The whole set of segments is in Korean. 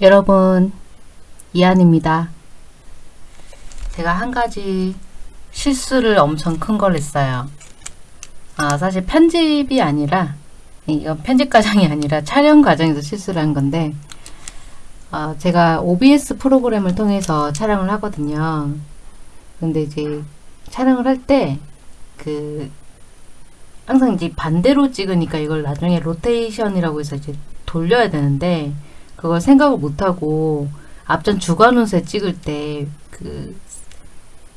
여러분 이한입니다. 제가 한 가지 실수를 엄청 큰 걸 했어요. 아 사실 편집이 아니라 이건 편집 과정이 아니라 촬영 과정에서 실수를 한 건데 어, 제가 OBS 프로그램을 통해서 촬영을 하거든요. 근데 이제 촬영을 할 때 그 항상 이제 반대로 찍으니까 이걸 나중에 로테이션이라고 해서 이제 돌려야 되는데 그걸 생각을 못하고 앞전 주관운세 찍을 때 그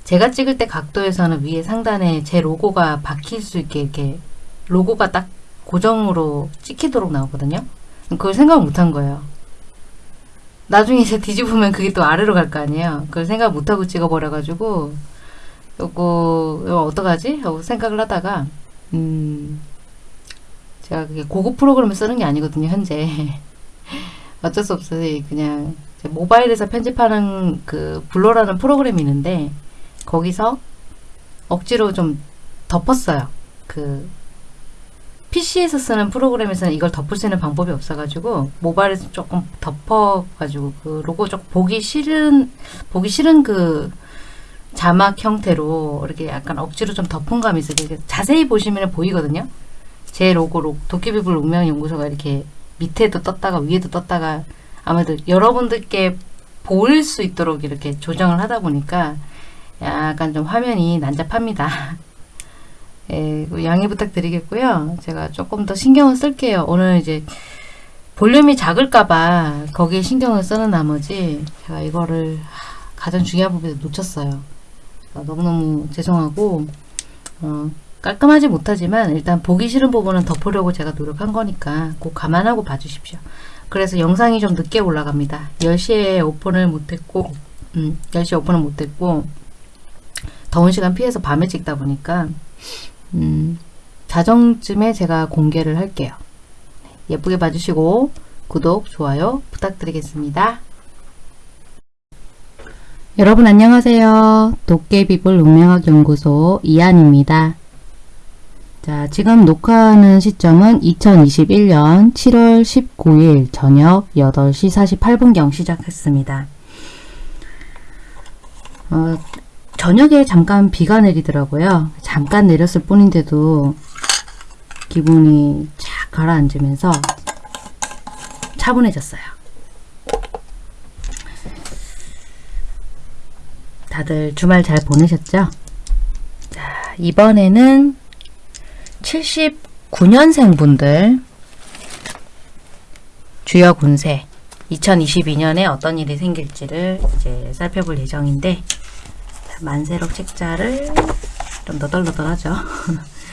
제가 찍을 때 각도에서는 위에 상단에 제 로고가 박힐 수 있게 이렇게 로고가 딱 고정으로 찍히도록 나오거든요. 그걸 생각 못한 거예요. 나중에 이제 뒤집으면 그게 또 아래로 갈 거 아니에요. 그걸 생각 못하고 찍어버려가지고 요거 어떡하지? 하고 생각을 하다가 음 제가 그게 고급 프로그램을 쓰는 게 아니거든요. 현재 어쩔 수 없어요. 그냥 모바일에서 편집하는 그 블로라는 프로그램이 있는데 거기서 억지로 좀 덮었어요. 그 PC에서 쓰는 프로그램에서는 이걸 덮을 수 있는 방법이 없어가지고 모바일에서 조금 덮어가지고 그 로고 좀 보기 싫은 보기 싫은 그 자막 형태로 이렇게 약간 억지로 좀 덮은 감이 있어요. 자세히 보시면 보이거든요. 제 로고 로 도깨비불 운명연구소가 이렇게 밑에도 떴다가 위에도 떴다가 아무래도 여러분들께 보일 수 있도록 이렇게 조정을 하다 보니까 약간 좀 화면이 난잡합니다. 예, 양해 부탁드리겠고요. 제가 조금 더 신경을 쓸게요. 오늘 이제 볼륨이 작을까봐 거기에 신경을 쓰는 나머지 제가 이거를 가장 중요한 부분에 놓쳤어요. 너무너무 죄송하고 어, 깔끔하지 못하지만 일단 보기 싫은 부분은 덮으려고 제가 노력한 거니까 꼭 감안하고 봐주십시오. 그래서 영상이 좀 늦게 올라갑니다. 10시에 오픈을 못했고 음, 10시에 오픈을 못했고 더운 시간 피해서 밤에 찍다 보니까 음, 자정쯤에 제가 공개를 할게요. 예쁘게 봐주시고 구독, 좋아요 부탁드리겠습니다. 여러분 안녕하세요. 도깨비불 운명학 연구소 이한입니다. 자, 지금 녹화하는 시점은 2021년 7월 19일 저녁 8시 48분경 시작했습니다. 어, 저녁에 잠깐 비가 내리더라고요. 잠깐 내렸을 뿐인데도 기분이 쫙 가라앉으면서 차분해졌어요. 다들 주말 잘 보내셨죠? 자, 이번에는 79년생 분들 주역 운세 2022년에 어떤 일이 생길지를 이제 살펴볼 예정인데 만세록 책자를 좀 너덜너덜하죠.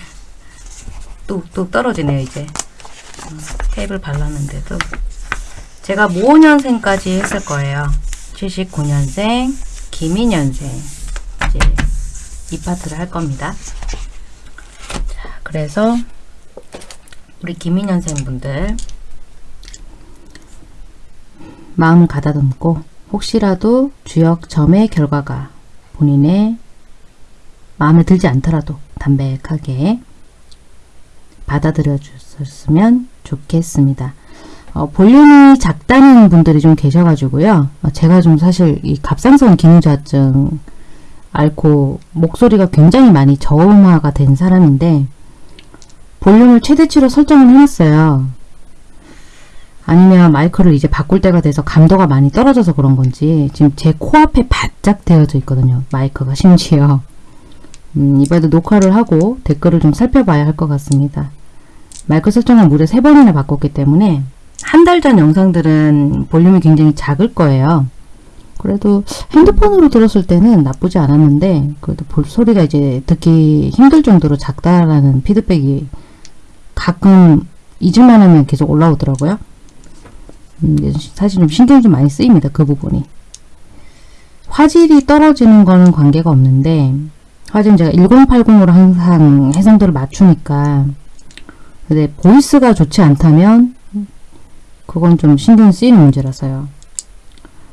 뚝뚝 떨어지네요 이제 테이블 발랐는데도 제가 모년생까지 했을 거예요. 79년생, 김인년생 이제 이 파트를 할 겁니다. 그래서 우리 김인년생 분들 마음을 가다듬고 혹시라도 주역 점의 결과가 본인의 마음에 들지 않더라도 담백하게 받아들여 주셨으면 좋겠습니다. 어, 볼륨이 작다는 분들이 좀 계셔가지고요. 어, 제가 좀 사실 이 갑상선 기능저하증 앓고 목소리가 굉장히 많이 저음화가 된 사람인데 볼륨을 최대치로 설정을 해놨어요. 아니면 마이크를 이제 바꿀 때가 돼서 감도가 많이 떨어져서 그런 건지 지금 제 코앞에 바짝 되어져 있거든요. 마이크가 심지어. 음, 이번에도 녹화를 하고 댓글을 좀 살펴봐야 할 것 같습니다. 마이크 설정을 무려 3번이나 바꿨기 때문에 한 달 전 영상들은 볼륨이 굉장히 작을 거예요. 그래도 핸드폰으로 들었을 때는 나쁘지 않았는데 그래도 볼 소리가 이제 듣기 힘들 정도로 작다라는 피드백이 가끔 잊을만 하면 계속 올라오더라고요. 음, 사실 좀 신경이 좀 많이 쓰입니다. 그 부분이. 화질이 떨어지는 거는 관계가 없는데 화질은 제가 1080으로 항상 해상도를 맞추니까 근데 보이스가 좋지 않다면 그건 좀 신경 쓰이는 문제라서요.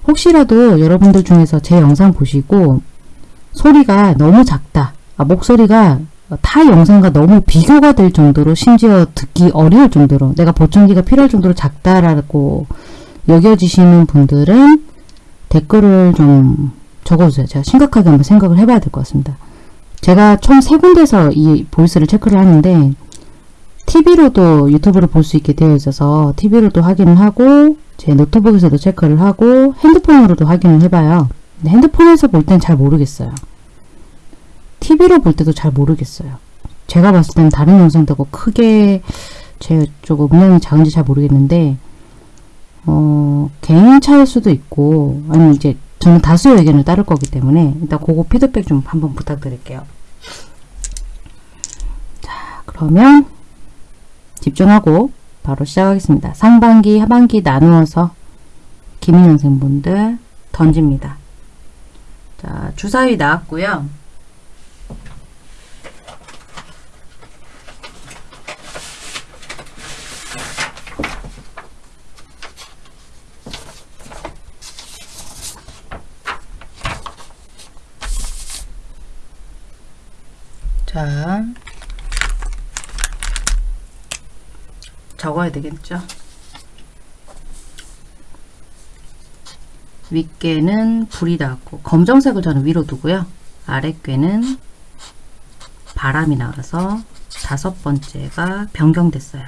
혹시라도 여러분들 중에서 제 영상 보시고 소리가 너무 작다. 아, 목소리가 타 영상과 너무 비교가 될 정도로 심지어 듣기 어려울 정도로 내가 보청기가 필요할 정도로 작다라고 여겨지시는 분들은 댓글을 좀 적어주세요. 제가 심각하게 한번 생각을 해봐야 될 것 같습니다. 제가 총 세 군데서 이 보이스를 체크를 하는데 TV로도 유튜브를 볼 수 있게 되어 있어서 TV로도 확인을 하고 제 노트북에서도 체크를 하고 핸드폰으로도 확인을 해봐요. 핸드폰에서 볼 땐 잘 모르겠어요. TV로 볼 때도 잘 모르겠어요. 제가 봤을 때는 다른 영상들하고 크게 제 쪽 음량이 작은지 잘 모르겠는데 어, 개인차일 수도 있고 아니면 이제 저는 다수의 의견을 따를 거기 때문에 일단 그거 피드백 좀 한번 부탁드릴게요. 자 그러면 집중하고 바로 시작하겠습니다. 상반기, 하반기 나누어서 기민현생분들 던집니다. 자 주사위 나왔고요. 자, 적어야 되겠죠. 윗개는 불이 닿고 검정색을 저는 위로 두고요. 아랫개는 바람이 나가서 다섯 번째가 변경됐어요.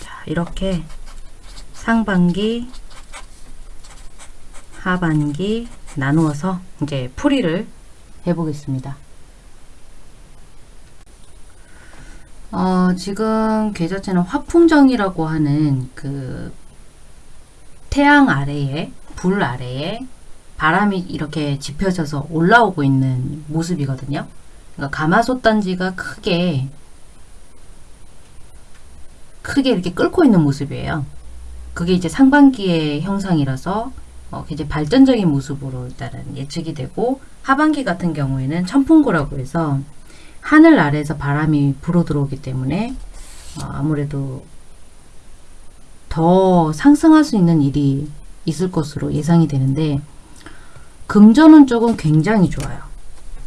자, 이렇게 상반기, 하반기 나누어서 이제 풀이를 해보겠습니다. 어, 지금 계좌체는 화풍정이라고 하는 그 태양 아래에 불 아래에 바람이 이렇게 짚혀져서 올라오고 있는 모습이거든요. 그러니까 가마솥 단지가 크게 크게 이렇게 끓고 있는 모습이에요. 그게 이제 상반기의 형상이라서 어, 이제 발전적인 모습으로 일단은 예측이 되고 하반기 같은 경우에는 천풍구라고 해서 하늘 아래에서 바람이 불어 들어오기 때문에 어, 아무래도 더 상승할 수 있는 일이 있을 것으로 예상이 되는데 금전은 조금 굉장히 좋아요.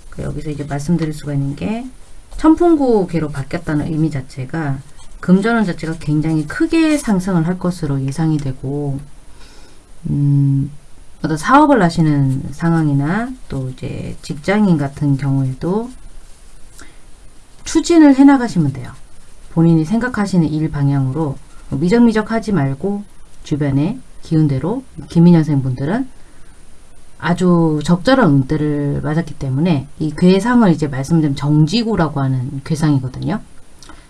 그 여기서 이제 말씀드릴 수가 있는 게 천풍구계로 바뀌었다는 의미 자체가 금전운 자체가 굉장히 크게 상승을 할 것으로 예상이 되고 음, 어떤 사업을 하시는 상황이나 또 이제 직장인 같은 경우에도 추진을 해 나가시면 돼요. 본인이 생각하시는 일 방향으로 미적미적 하지 말고 주변에 기운대로 김민현생 분들은 아주 적절한 운대를 맞았기 때문에 이 괴상을 이제 말씀드린 정지구라고 하는 괴상이거든요.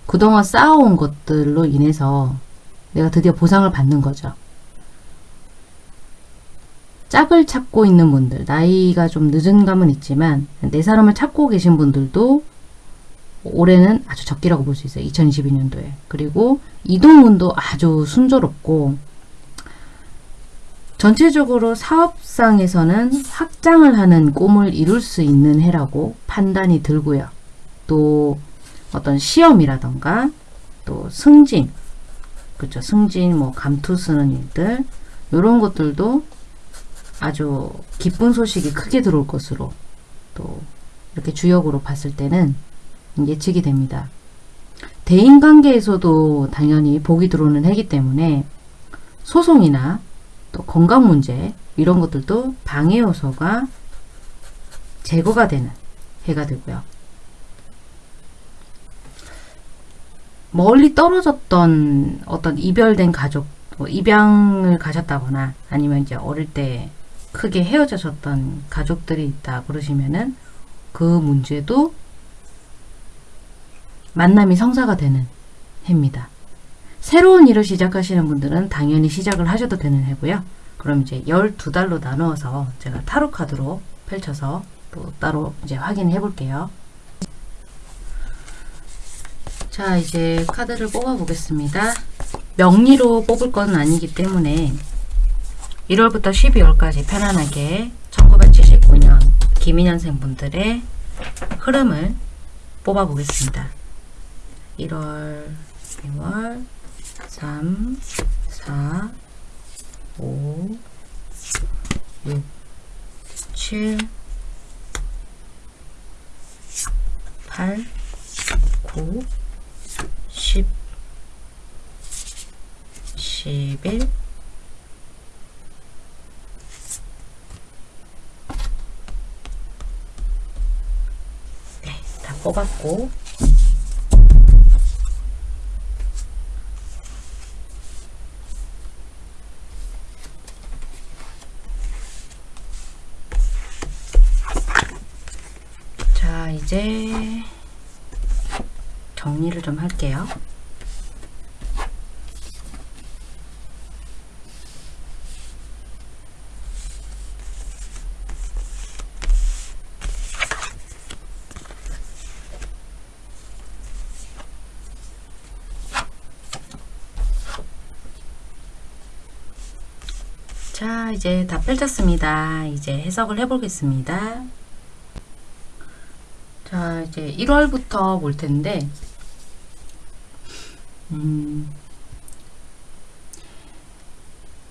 그동안 쌓아온 것들로 인해서 내가 드디어 보상을 받는 거죠. 짝을 찾고 있는 분들, 나이가 좀 늦은 감은 있지만 내 사람을 찾고 계신 분들도 올해는 아주 적기라고 볼 수 있어요. 2022년도에. 그리고 이동운도 아주 순조롭고 전체적으로 사업상에서는 확장을 하는 꿈을 이룰 수 있는 해라고 판단이 들고요. 또 어떤 시험이라던가 또 승진, 그렇죠. 승진, 뭐 감투 쓰는 일들 이런 것들도 아주 기쁜 소식이 크게 들어올 것으로 또 이렇게 주역으로 봤을 때는 예측이 됩니다. 대인관계에서도 당연히 복이 들어오는 해기 때문에 소송이나 또 건강 문제 이런 것들도 방해 요소가 제거가 되는 해가 되고요. 멀리 떨어졌던 어떤 이별된 가족, 뭐 입양을 가셨다거나 아니면 이제 어릴 때 크게 헤어졌던 가족들이 있다 그러시면은 그 문제도 만남이 성사가 되는 해입니다. 새로운 일을 시작하시는 분들은 당연히 시작을 하셔도 되는 해고요. 그럼 이제 12달로 나누어서 제가 타로 카드로 펼쳐서 또 따로 이제 확인해 볼게요. 자 이제 카드를 뽑아 보겠습니다. 명리로 뽑을 건 아니기 때문에 1월부터 12월까지 편안하게 1979년 김인현생 분들의 흐름을 뽑아 보겠습니다. 1월, 2월, 3, 4, 5, 6, 7, 8, 9, 10, 2021 네, 다 뽑았고 자, 이제 정리를 좀 할게요. 자, 이제 다 펼쳤습니다. 이제 해석을 해 보겠습니다. 자, 이제 1월부터 볼 텐데, 음,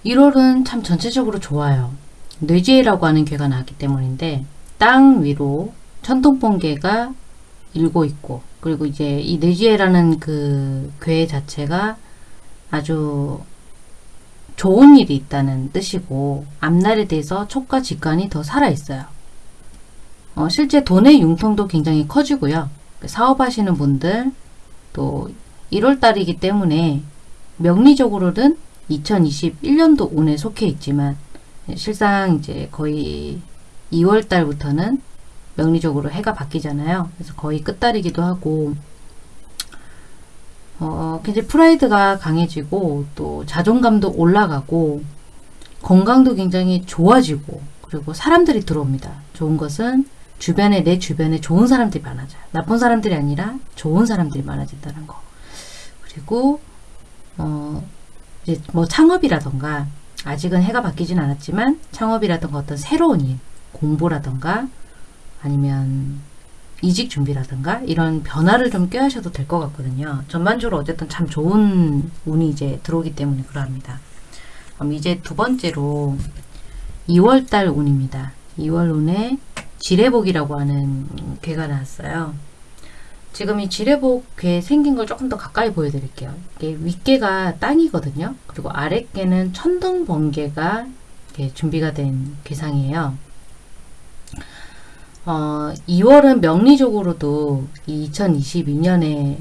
1월은 참 전체적으로 좋아요. 뇌지혜라고 하는 괴가 나왔기 때문인데, 땅 위로 천둥번개가 일고 있고, 그리고 이제 이 뇌지혜라는 그 괴 자체가 아주 좋은 일이 있다는 뜻이고, 앞날에 대해서 촉과 직관이 더 살아있어요. 어, 실제 돈의 융통도 굉장히 커지고요. 사업하시는 분들 또 1월달이기 때문에 명리적으로는 2021년도 운에 속해 있지만 실상 이제 거의 2월달부터는 명리적으로 해가 바뀌잖아요. 그래서 거의 끝달이기도 하고 어, 굉장히 프라이드가 강해지고 또 자존감도 올라가고 건강도 굉장히 좋아지고 그리고 사람들이 들어옵니다. 좋은 것은 주변에 내 주변에 좋은 사람들이 많아져요. 나쁜 사람들이 아니라 좋은 사람들이 많아진다는 거. 그리고 어 이제 뭐 창업이라던가 아직은 해가 바뀌진 않았지만 창업이라던가 어떤 새로운 일, 공부라던가 아니면 이직 준비라든가 이런 변화를 좀 꾀하셔도 될 것 같거든요. 전반적으로 어쨌든 참 좋은 운이 이제 들어오기 때문에 그러합니다. 그럼 이제 두 번째로 2월달 운입니다. 2월 운에 지뢰복이라고 하는 괴가 나왔어요. 지금 이 지뢰복 괴 생긴 걸 조금 더 가까이 보여드릴게요. 이게 윗개가 땅이거든요. 그리고 아랫개는 천둥 번개가 이렇게 준비가 된 괴상이에요. 어, 2월은 명리적으로도 2022년에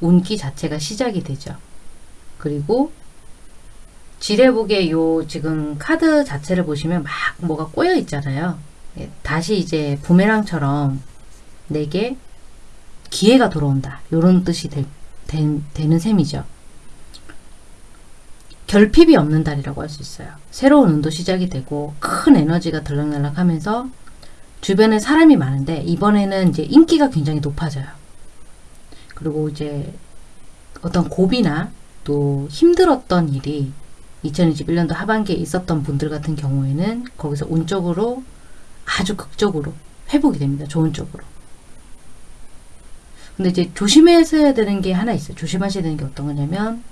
운기 자체가 시작이 되죠. 그리고 지뢰복의 요 지금 카드 자체를 보시면 막 뭐가 꼬여 있잖아요. 예, 다시 이제 부메랑처럼 내게 기회가 돌아온다. 요런 뜻이 되, 되, 되 는 셈이죠. 결핍이 없는 달이라고 할 수 있어요. 새로운 운도 시작이 되고 큰 에너지가 들락날락 하면서 주변에 사람이 많은데 이번에는 이제 인기가 굉장히 높아져요. 그리고 이제 어떤 고비나 또 힘들었던 일이 2021년도 하반기에 있었던 분들 같은 경우에는 거기서 운적으로 아주 극적으로 회복이 됩니다. 좋은 쪽으로. 근데 이제 조심해야 되는 게 하나 있어요. 조심하셔야 되는 게 어떤 거냐면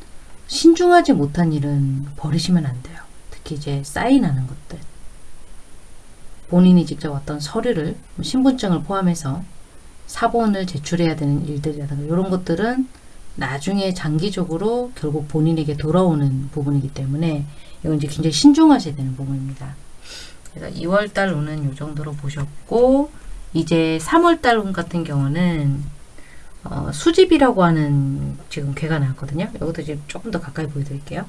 신중하지 못한 일은 버리시면 안 돼요. 특히 이제 사인하는 것들. 본인이 직접 어떤 서류를 신분증을 포함해서 사본을 제출해야 되는 일들이라든가 이런 것들은 나중에 장기적으로 결국 본인에게 돌아오는 부분이기 때문에 이건 이제 굉장히 신중하셔야 되는 부분입니다. 그래서 2월달 운은 이 정도로 보셨고 이제 3월달 운 같은 경우는 어, 수집이라고 하는 지금 괴가 나왔거든요. 이것도 이제 조금 더 가까이 보여드릴게요.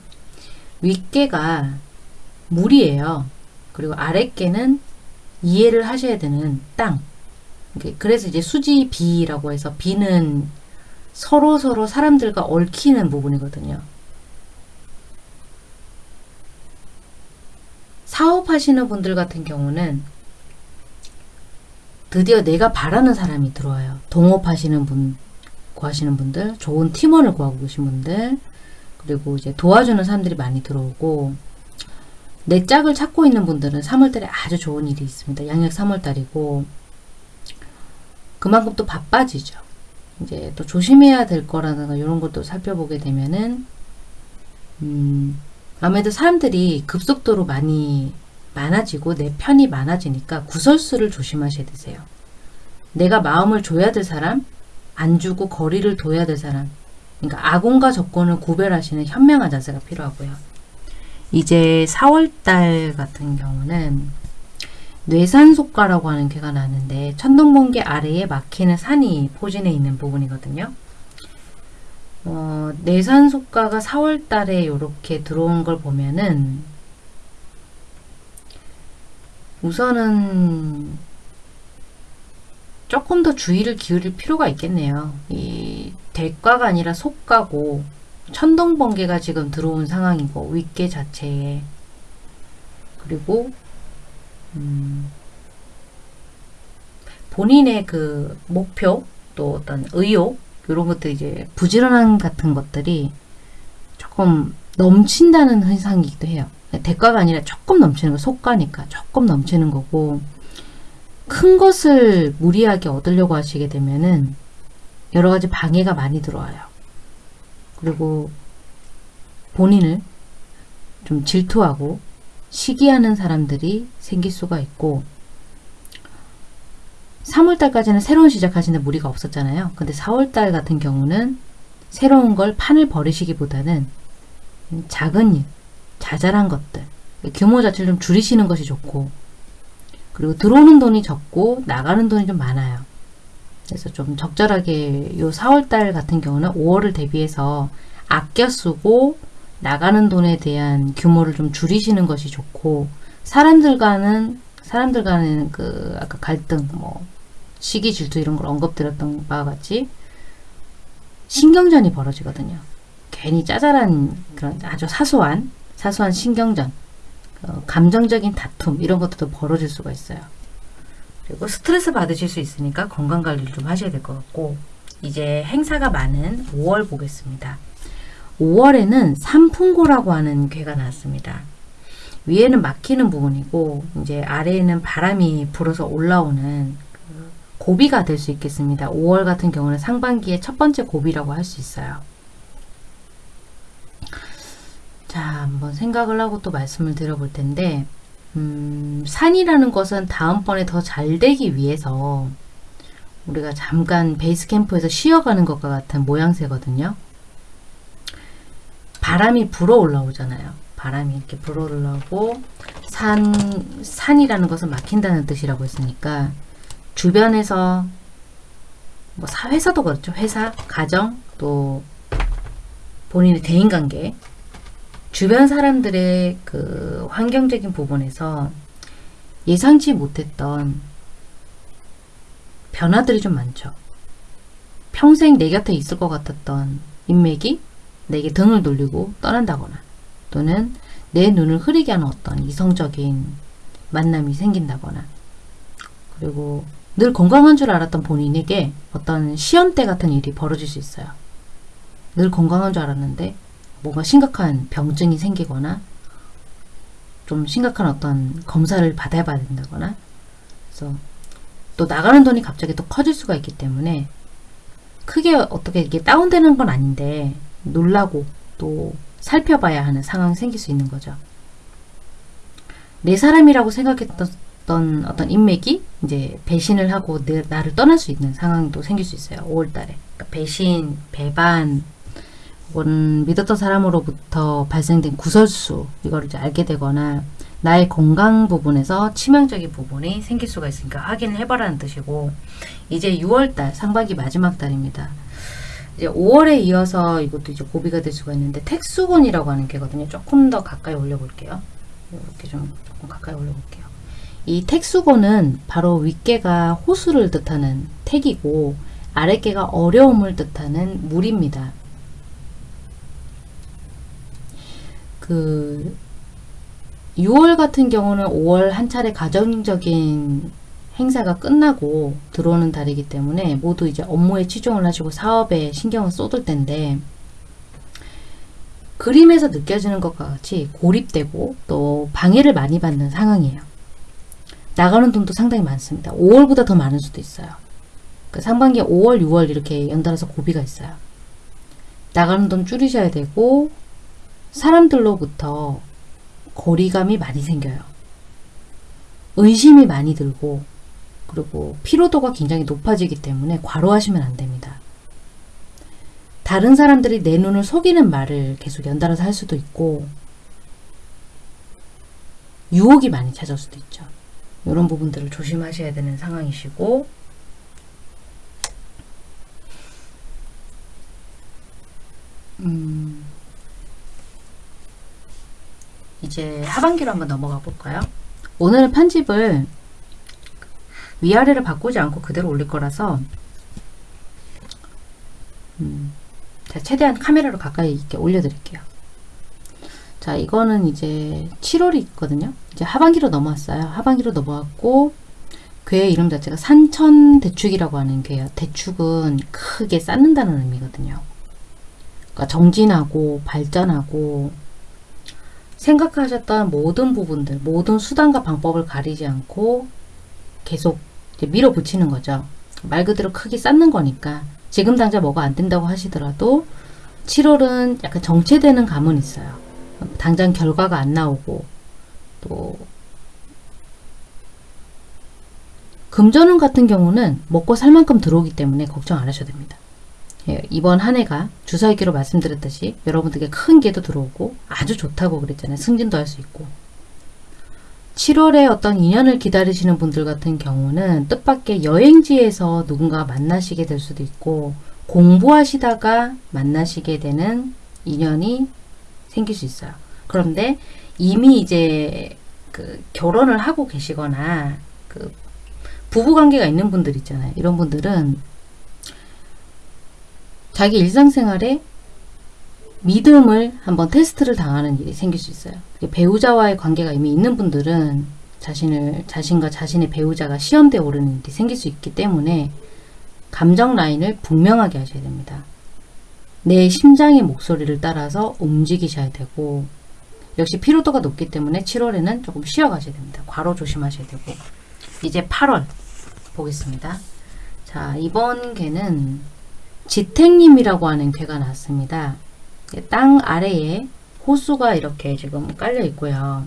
윗개가 물이에요. 그리고 아랫개는 이해를 하셔야 되는 땅. 그래서 이제 수지비라고 해서 비는 서로 서로 사람들과 얽히는 부분이거든요. 사업하시는 분들 같은 경우는 드디어 내가 바라는 사람이 들어와요. 동업하시는 분, 구하시는 분들, 좋은 팀원을 구하고 계신 분들, 그리고 이제 도와주는 사람들이 많이 들어오고, 내 짝을 찾고 있는 분들은 3월달에 아주 좋은 일이 있습니다. 양력 3월달이고, 그만큼 또 바빠지죠. 이제 또 조심해야 될 거라든가 이런 것도 살펴보게 되면은, 음, 아무래도 사람들이 급속도로 많이 많아지고 내 편이 많아지니까 구설수를 조심하셔야 되세요. 내가 마음을 줘야 될 사람, 안 주고 거리를 둬야 될 사람, 그러니까 아군과 적군을 구별하시는 현명한 자세가 필요하고요. 이제 4월달 같은 경우는 뇌산속가라고 하는 괴가 나는데 천둥번개 아래에 막히는 산이 포진해 있는 부분이거든요. 어, 뇌산속가가 4월달에 이렇게 들어온 걸 보면은 우선은 조금 더 주의를 기울일 필요가 있겠네요. 이 대과가 아니라 속가고 천둥 번개가 지금 들어온 상황이고 윗계 자체에 그리고 음, 본인의 그 목표 또 어떤 의욕 이런 것들 이제 부지런한 같은 것들이 조금 넘친다는 현상이기도 해요. 대가가 아니라 조금 넘치는 거 속가니까 조금 넘치는 거고 큰 것을 무리하게 얻으려고 하시게 되면은 여러 가지 방해가 많이 들어와요. 그리고 본인을 좀 질투하고 시기하는 사람들이 생길 수가 있고 3월달까지는 새로운 시작하시는 무리가 없었잖아요. 근데 4월달 같은 경우는 새로운 걸 판을 벌이시기보다는 작은 일, 자잘한 것들 규모 자체를 좀 줄이시는 것이 좋고 그리고 들어오는 돈이 적고 나가는 돈이 좀 많아요. 그래서 좀 적절하게 요 4월달 같은 경우는 5월을 대비해서 아껴 쓰고 나가는 돈에 대한 규모를 좀 줄이시는 것이 좋고 사람들과는 사람들과는 그 아까 갈등 뭐 시기 질투 이런 걸 언급드렸던 바와 같이 신경전이 벌어지거든요. 괜히 짜잘한 그런 아주 사소한 사소한 신경전 어, 감정적인 다툼 이런 것들도 벌어질 수가 있어요. 그리고 스트레스 받으실 수 있으니까 건강관리를 좀 하셔야 될 것 같고 이제 행사가 많은 5월 보겠습니다. 5월에는 삼풍고라고 하는 괴가 나왔습니다. 위에는 막히는 부분이고 이제 아래에는 바람이 불어서 올라오는 그 고비가 될 수 있겠습니다. 5월 같은 경우는 상반기의 첫 번째 고비라고 할 수 있어요. 자, 한번 생각을 하고 또 말씀을 드려볼 텐데 음, 산이라는 것은 다음번에 더 잘 되기 위해서 우리가 잠깐 베이스 캠프에서 쉬어가는 것과 같은 모양새거든요. 바람이 불어 올라오잖아요. 바람이 이렇게 불어 올라오고 산, 산이라는 것은 막힌다는 뜻이라고 했으니까 주변에서 뭐 사회에서도 그렇죠. 회사, 가정, 또 본인의 대인관계 주변 사람들의 그 환경적인 부분에서 예상치 못했던 변화들이 좀 많죠. 평생 내 곁에 있을 것 같았던 인맥이 내게 등을 돌리고 떠난다거나 또는 내 눈을 흐리게 하는 어떤 이성적인 만남이 생긴다거나 그리고 늘 건강한 줄 알았던 본인에게 어떤 시험대 같은 일이 벌어질 수 있어요. 늘 건강한 줄 알았는데 뭔가 심각한 병증이 생기거나 좀 심각한 어떤 검사를 받아야 된다거나 그래서 또 나가는 돈이 갑자기 또 커질 수가 있기 때문에 크게 어떻게 이게 다운되는 건 아닌데 놀라고 또 살펴봐야 하는 상황이 생길 수 있는 거죠. 내 사람이라고 생각했던 어떤 인맥이 이제 배신을 하고 내, 나를 떠날 수 있는 상황도 생길 수 있어요. 5월달에 그러니까 배신, 배반, 혹은 믿었던 사람으로부터 발생된 구설수 이거를 이제 알게 되거나 나의 건강 부분에서 치명적인 부분이 생길 수가 있으니까 확인을 해봐라는 뜻이고 이제 6월달 상반기 마지막 달입니다. 이제 5월에 이어서 이것도 이제 고비가 될 수가 있는데 택수곤이라고 하는 게거든요. 조금 더 가까이 올려볼게요. 이렇게 좀 조금 가까이 올려볼게요. 이 택수곤은 바로 윗개가 호수를 뜻하는 택이고 아랫개가 어려움을 뜻하는 물입니다. 그 6월 같은 경우는 5월 한 차례 가정적인 행사가 끝나고 들어오는 달이기 때문에 모두 이제 업무에 치중을 하시고 사업에 신경을 쏟을 텐데 그림에서 느껴지는 것과 같이 고립되고 또 방해를 많이 받는 상황이에요. 나가는 돈도 상당히 많습니다. 5월보다 더 많을 수도 있어요. 그 상반기 5월, 6월 이렇게 연달아서 고비가 있어요. 나가는 돈 줄이셔야 되고 사람들로부터 거리감이 많이 생겨요. 의심이 많이 들고 그리고 피로도가 굉장히 높아지기 때문에 과로하시면 안 됩니다. 다른 사람들이 내 눈을 속이는 말을 계속 연달아서 할 수도 있고 유혹이 많이 찾아올 수도 있죠. 이런 부분들을 조심하셔야 되는 상황이시고 음, 이제 하반기로 한번 넘어가 볼까요? 오늘은 편집을 위아래를 바꾸지 않고 그대로 올릴 거라서 음, 제가 최대한 카메라로 가까이 이렇게 올려드릴게요. 자, 이거는 이제 7월이 있거든요. 이제 하반기로 넘어왔어요. 하반기로 넘어왔고 괴의 이름 자체가 산천대축이라고 하는 괴예요. 대축은 크게 쌓는다는 의미거든요. 그러니까 정진하고 발전하고 생각하셨던 모든 부분들, 모든 수단과 방법을 가리지 않고 계속 밀어붙이는 거죠. 말 그대로 크게 쌓는 거니까 지금 당장 뭐가 안 된다고 하시더라도 7월은 약간 정체되는 감은 있어요. 당장 결과가 안 나오고 또 금전운 같은 경우는 먹고 살 만큼 들어오기 때문에 걱정 안 하셔도 됩니다. 예, 이번 한 해가 주사위기로 말씀드렸듯이 여러분들께 큰 개도 들어오고 아주 좋다고 그랬잖아요. 승진도 할 수 있고 7월에 어떤 인연을 기다리시는 분들 같은 경우는 뜻밖의 여행지에서 누군가 만나시게 될 수도 있고 공부하시다가 만나시게 되는 인연이 생길 수 있어요. 그런데 이미 이제 그 결혼을 하고 계시거나 그 부부 관계가 있는 분들 있잖아요. 이런 분들은 자기 일상생활에 믿음을 한번 테스트를 당하는 일이 생길 수 있어요. 배우자와의 관계가 이미 있는 분들은 자신을 자신과 자신의 배우자가 시험대에 오르는 일이 생길 수 있기 때문에 감정 라인을 분명하게 하셔야 됩니다. 내 심장의 목소리를 따라서 움직이셔야 되고 역시 피로도가 높기 때문에 7월에는 조금 쉬어가셔야 됩니다. 과로 조심하셔야 되고 이제 8월 보겠습니다. 자 이번 개는 지택님이라고 하는 괴가 나왔습니다. 땅 아래에 호수가 이렇게 지금 깔려 있고요.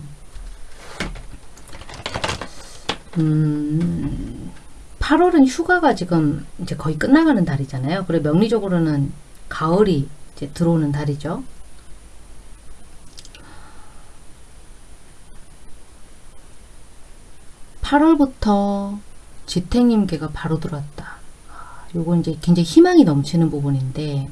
음, 8월은 휴가가 지금 이제 거의 끝나가는 달이잖아요. 그리고 명리적으로는 가을이 이제 들어오는 달이죠. (8월부터) 지택님께가 바로 들어왔다. 아, 요건 이제 굉장히 희망이 넘치는 부분인데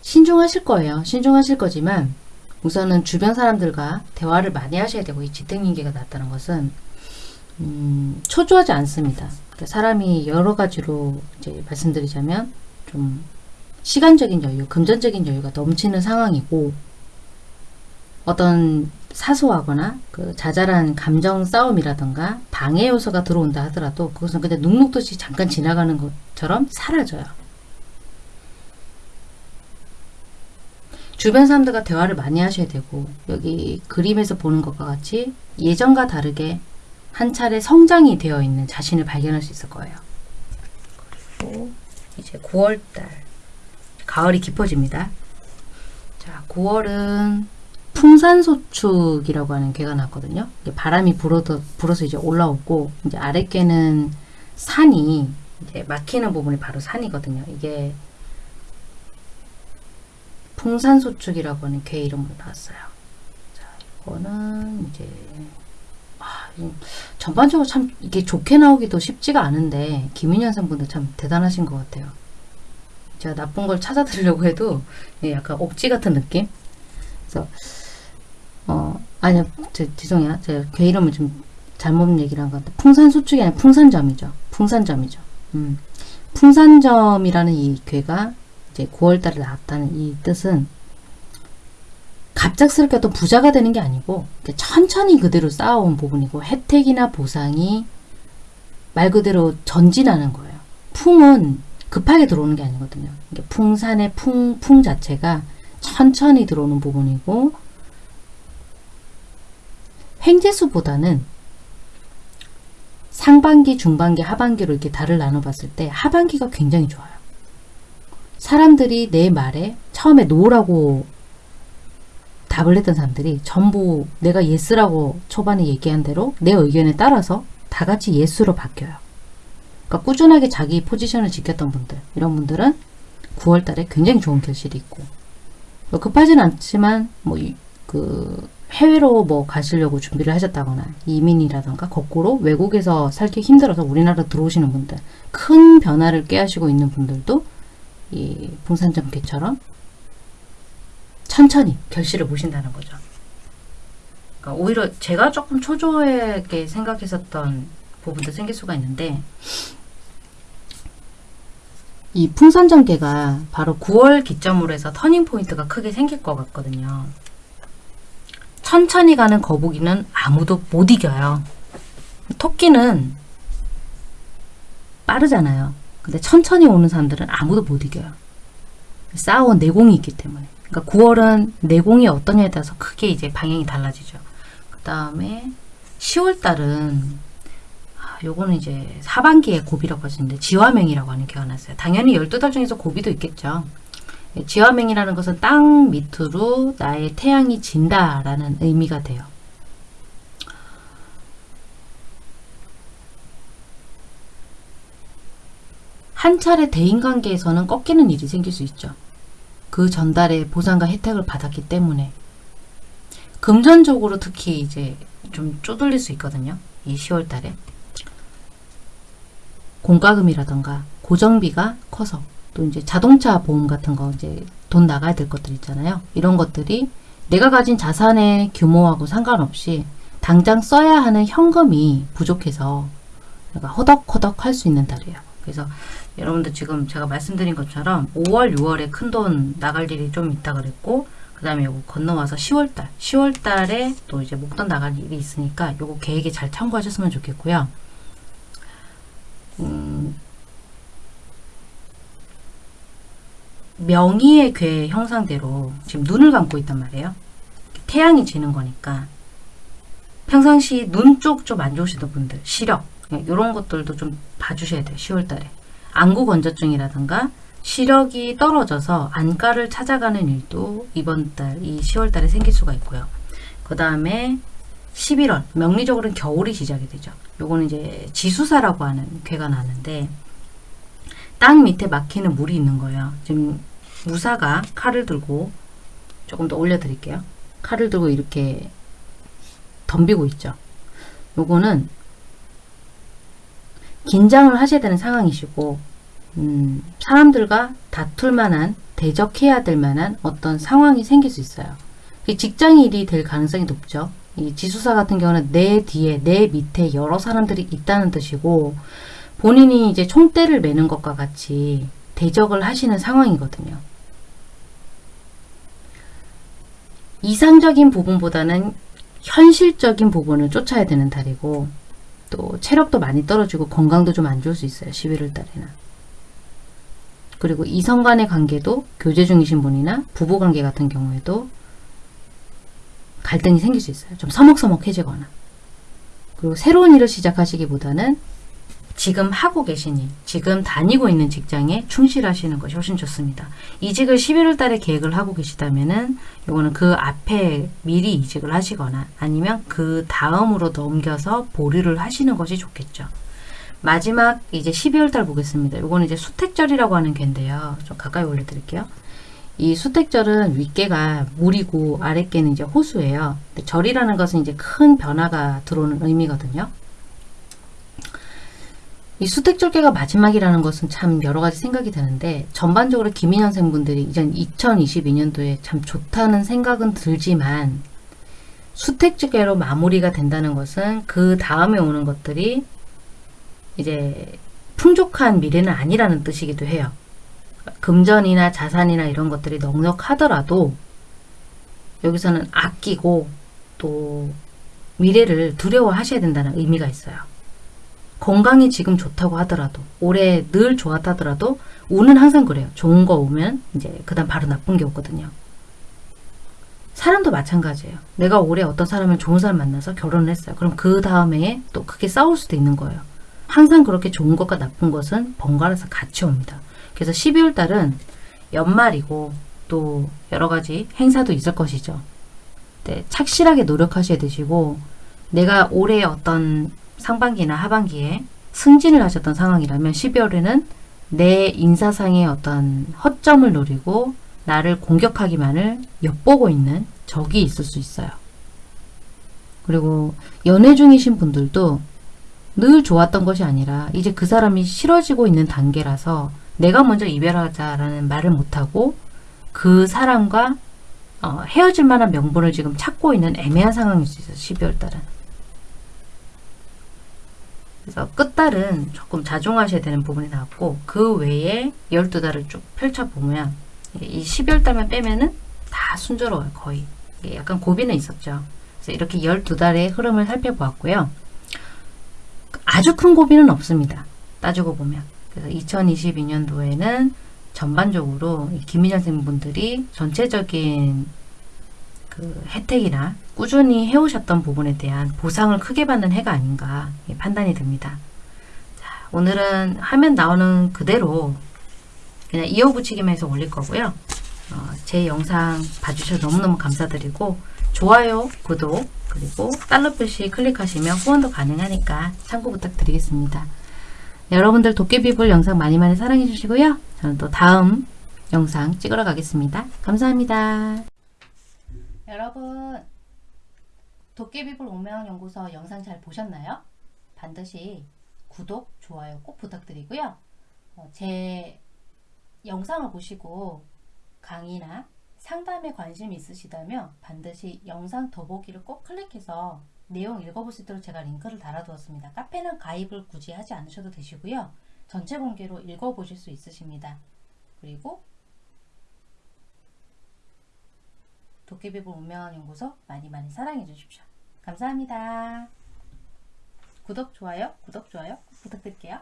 신중하실 거예요. 신중하실 거지만 우선은 주변 사람들과 대화를 많이 하셔야 되고 이 지택인계가 났다는 것은 음, 초조하지 않습니다. 그러니까 사람이 여러 가지로 이제 말씀드리자면 좀 시간적인 여유, 금전적인 여유가 넘치는 상황이고 어떤 사소하거나 그 자잘한 감정 싸움이라던가 방해 요소가 들어온다 하더라도 그것은 그냥 눅눅듯이 잠깐 지나가는 것처럼 사라져요. 주변 사람들과 대화를 많이 하셔야 되고 여기 그림에서 보는 것과 같이 예전과 다르게 한 차례 성장이 되어 있는 자신을 발견할 수 있을 거예요. 그리고 이제 9월달 가을이 깊어집니다. 자, 9월은 풍산소축이라고 하는 괴가 났거든요. 바람이 불어도, 불어서 이제 올라오고 이제 아랫개는 산이 이제 막히는 부분이 바로 산이거든요. 이게 풍산소축이라고 하는 개 이름으로 나왔어요. 자, 이거는 이제 아, 전반적으로 참 이게 좋게 나오기도 쉽지가 않은데 김인현 선분들 참 대단하신 것 같아요. 제가 나쁜 걸 찾아드리려고 해도 약간 억지 같은 느낌? 그래서 어 아니요 제, 죄송해요 제가 괴 이름을 좀 잘못 얘기를 한 것 같아요. 풍산소축이 아니라 풍산점이죠. 풍산점이죠. 음. 풍산점이라는 이 괴가 이제 9월달에 나왔다는 이 뜻은 갑작스럽게 어떤 부자가 되는 게 아니고 천천히 그대로 쌓아온 부분이고 혜택이나 보상이 말 그대로 전진하는 거예요. 풍은 급하게 들어오는 게 아니거든요. 풍산의 풍, 풍 자체가 천천히 들어오는 부분이고 횡재수보다는 상반기, 중반기, 하반기로 이렇게 달을 나눠봤을 때 하반기가 굉장히 좋아요. 사람들이 내 말에 처음에 no라고 답을 했던 사람들이 전부 내가 yes라고 초반에 얘기한 대로 내 의견에 따라서 다 같이 yes로 바뀌어요. 그러니까 꾸준하게 자기 포지션을 지켰던 분들 이런 분들은 9월 달에 굉장히 좋은 결실이 있고 뭐 급하진 않지만 뭐 그 해외로 뭐 가시려고 준비를 하셨다거나 이민이라던가 거꾸로 외국에서 살기 힘들어서 우리나라 들어오시는 분들 큰 변화를 꾀하시고 있는 분들도 이 풍산점괘처럼 천천히 결실을 보신다는 거죠. 그러니까 오히려 제가 조금 초조하게 생각했었던 부분도 생길 수가 있는데 이 풍선전개가 바로 9월 기점으로 해서 터닝 포인트가 크게 생길 것 같거든요. 천천히 가는 거북이는 아무도 못 이겨요. 토끼는 빠르잖아요. 근데 천천히 오는 사람들은 아무도 못 이겨요. 싸워온 내공이 있기 때문에. 그러니까 9월은 내공이 어떠냐에 따라서 크게 이제 방향이 달라지죠. 그 다음에 10월 달은 아, 요거는 이제 하반기에 고비라고 하시는데 지화명이라고 하는 개가 났어요. 당연히 12달 중에서 고비도 있겠죠. 예, 지화명이라는 것은 땅 밑으로 나의 태양이 진다라는 의미가 돼요. 한 차례 대인관계에서는 꺾이는 일이 생길 수 있죠. 그 전달의 보상과 혜택을 받았기 때문에 금전적으로 특히 이제 좀 쪼들릴 수 있거든요. 이 10월 달에 공과금이라던가 고정비가 커서 또 이제 자동차 보험 같은 거 이제 돈 나가야 될 것들 있잖아요. 이런 것들이 내가 가진 자산의 규모하고 상관없이 당장 써야 하는 현금이 부족해서 허덕허덕 할 수 있는 달이에요. 그래서 여러분들 지금 제가 말씀드린 것처럼 5월, 6월에 큰 돈 나갈 일이 좀 있다 그랬고 그 다음에 요거 건너와서 10월달 10월달에 또 이제 목돈 나갈 일이 있으니까 요거 계획에 잘 참고하셨으면 좋겠고요. 음, 명의의 괴 형상대로 지금 눈을 감고 있단 말이에요. 태양이 지는 거니까 평상시 눈 쪽 좀 안 좋으시던 분들 시력 이런 것들도 좀 봐주셔야 돼요. 10월달에 안구 건조증이라든가 시력이 떨어져서 안과를 찾아가는 일도 이번 달 이 10월 달에 생길 수가 있고요. 그 다음에 11월 명리적으로는 겨울이 시작이 되죠. 요거는 이제 지수사라고 하는 괴가 나는데 땅 밑에 막히는 물이 있는 거예요. 지금 무사가 칼을 들고 조금 더 올려드릴게요. 칼을 들고 이렇게 덤비고 있죠. 요거는 긴장을 하셔야 되는 상황이시고 음, 사람들과 다툴 만한 대적해야 될 만한 어떤 상황이 생길 수 있어요. 직장 일이 될 가능성이 높죠. 이 지수사 같은 경우는 내 뒤에 내 밑에 여러 사람들이 있다는 뜻이고 본인이 이제 총대를 매는 것과 같이 대적을 하시는 상황이거든요. 이상적인 부분보다는 현실적인 부분을 쫓아야 되는 달이고 또 체력도 많이 떨어지고 건강도 좀 안 좋을 수 있어요. 11월 달에는. 그리고 이성 간의 관계도 교제 중이신 분이나 부부 관계 같은 경우에도 갈등이 생길 수 있어요. 좀 서먹서먹해지거나. 그리고 새로운 일을 시작하시기보다는 지금 하고 계신 일, 지금 다니고 있는 직장에 충실하시는 것이 훨씬 좋습니다. 이직을 11월 달에 계획을 하고 계시다면은 요거는 그 앞에 미리 이직을 하시거나 아니면 그 다음으로 넘겨서 보류를 하시는 것이 좋겠죠. 마지막 이제 12월 달 보겠습니다. 요거는 이제 수택절이라고 하는 괴인데요. 좀 가까이 올려드릴게요. 이 수택절은 윗개가 물이고 아랫개는 이제 호수예요. 절이라는 것은 이제 큰 변화가 들어오는 의미거든요. 이 수택절개가 마지막이라는 것은 참 여러 가지 생각이 드는데 전반적으로 김인현생 분들이 이제 2022년도에 참 좋다는 생각은 들지만 수택절개로 마무리가 된다는 것은 그 다음에 오는 것들이 이제 풍족한 미래는 아니라는 뜻이기도 해요. 금전이나 자산이나 이런 것들이 넉넉하더라도 여기서는 아끼고 또 미래를 두려워하셔야 된다는 의미가 있어요. 건강이 지금 좋다고 하더라도 올해 늘 좋았다 하더라도 운은 항상 그래요. 좋은 거 오면 이제 그 다음 바로 나쁜 게 오거든요. 사람도 마찬가지예요. 내가 올해 어떤 사람을 좋은 사람 만나서 결혼을 했어요. 그럼 그 다음에 또 크게 싸울 수도 있는 거예요. 항상 그렇게 좋은 것과 나쁜 것은 번갈아서 같이 옵니다. 그래서 12월 달은 연말이고 또 여러 가지 행사도 있을 것이죠. 네, 착실하게 노력하셔야 되시고 내가 올해 어떤 상반기나 하반기에 승진을 하셨던 상황이라면 12월에는 내 인사상의 어떤 허점을 노리고 나를 공격하기만을 엿보고 있는 적이 있을 수 있어요. 그리고 연애 중이신 분들도 늘 좋았던 것이 아니라 이제 그 사람이 싫어지고 있는 단계라서 내가 먼저 이별하자라는 말을 못하고 그 사람과 어, 헤어질 만한 명분을 지금 찾고 있는 애매한 상황일 수 있어요. 12월 달은. 그래서 끝달은 조금 자중하셔야 되는 부분이 나왔고 그 외에 12달을 쭉 펼쳐보면 이 12월 달만 빼면은 다 순조로워요. 거의. 약간 고비는 있었죠. 그래서 이렇게 12달의 흐름을 살펴보았고요. 아주 큰 고비는 없습니다. 따지고 보면. 그래서 2022년도에는 전반적으로 이 김희전 선생님분들이 전체적인 그 혜택이나 꾸준히 해오셨던 부분에 대한 보상을 크게 받는 해가 아닌가 예, 판단이 듭니다. 자, 오늘은 화면 나오는 그대로 그냥 이어붙이기만 해서 올릴 거고요. 어, 제 영상 봐주셔서 너무너무 감사드리고 좋아요, 구독, 그리고 달러 표시 클릭하시면 후원도 가능하니까 참고 부탁드리겠습니다. 여러분들 도깨비불 영상 많이 많이 사랑해 주시고요. 저는 또 다음 영상 찍으러 가겠습니다. 감사합니다. 여러분 도깨비불 운명연구소 영상 잘 보셨나요? 반드시 구독, 좋아요 꼭 부탁드리고요. 어, 제 영상을 보시고 강의나 상담에 관심 있으시다면 반드시 영상 더보기를 꼭 클릭해서 내용 읽어볼 수 있도록 제가 링크를 달아두었습니다. 카페는 가입을 굳이 하지 않으셔도 되시고요. 전체 공개로 읽어보실 수 있으십니다. 그리고 도깨비불 운명한 연구소 많이 많이 사랑해 주십시오. 감사합니다. 구독, 좋아요, 구독, 좋아요 꼭 부탁드릴게요.